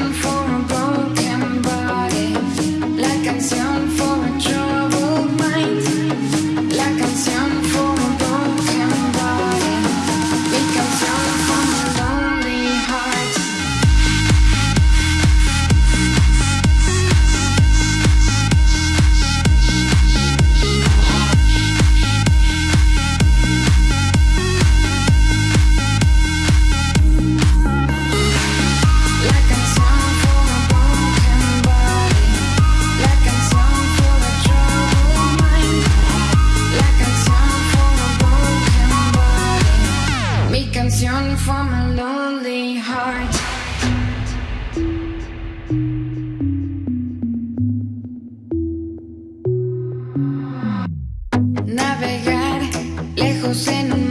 for a lejos en